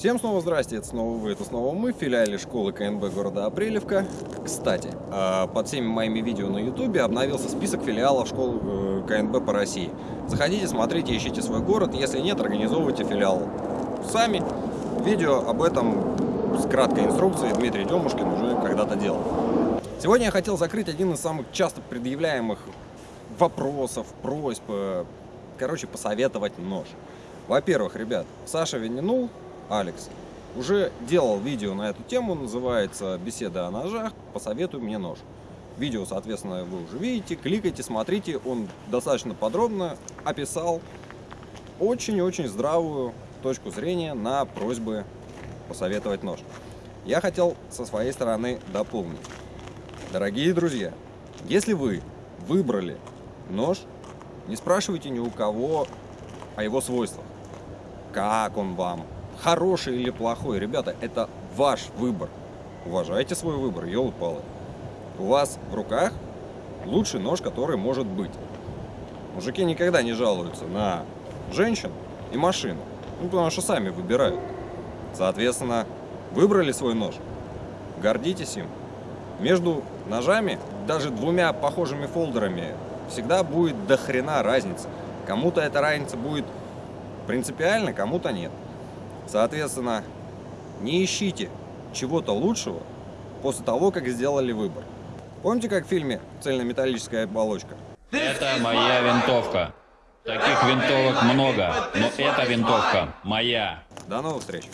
Всем снова здрасте, это снова вы, это снова мы, в филиале школы КНБ города Апрелевка. Кстати, а, под всеми моими видео на ютубе обновился список филиалов школы э, КНБ по России. Заходите, смотрите, ищите свой город, если нет, организовывайте филиал сами. Видео об этом с краткой инструкцией Дмитрий Демушкин уже когда-то делал. Сегодня я хотел закрыть один из самых часто предъявляемых вопросов, просьб, э, короче, посоветовать нож. Во-первых, ребят, Саша Вининул Алекс, уже делал видео на эту тему, называется «Беседа о ножах. Посоветуй мне нож». Видео, соответственно, вы уже видите, кликайте, смотрите, он достаточно подробно описал очень-очень здравую точку зрения на просьбы посоветовать нож. Я хотел со своей стороны дополнить. Дорогие друзья, если вы выбрали нож, не спрашивайте ни у кого о его свойствах. Как он вам, хороший или плохой, ребята, это ваш выбор. Уважайте свой выбор, елы-палы. У вас в руках лучший нож, который может быть. Мужики никогда не жалуются на женщин и машину, ну, потому что сами выбирают. Соответственно, выбрали свой нож, гордитесь им. Между ножами, даже двумя похожими фолдерами, всегда будет до хрена разница. Кому-то эта разница будет принципиально, кому-то нет. Соответственно, не ищите чего-то лучшего после того, как сделали выбор. Помните, как в фильме «Цельнометаллическая оболочка»? Это моя винтовка. Таких винтовок много, но эта винтовка моя. До новых встреч!